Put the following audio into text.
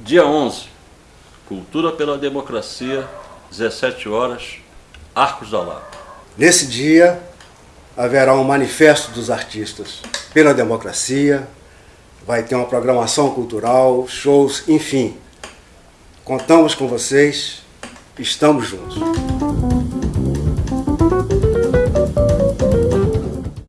Dia 11, Cultura pela Democracia, 17 horas, Arcos da Lapa. Nesse dia, haverá um manifesto dos artistas pela democracia, vai ter uma programação cultural, shows, enfim. Contamos com vocês, estamos juntos.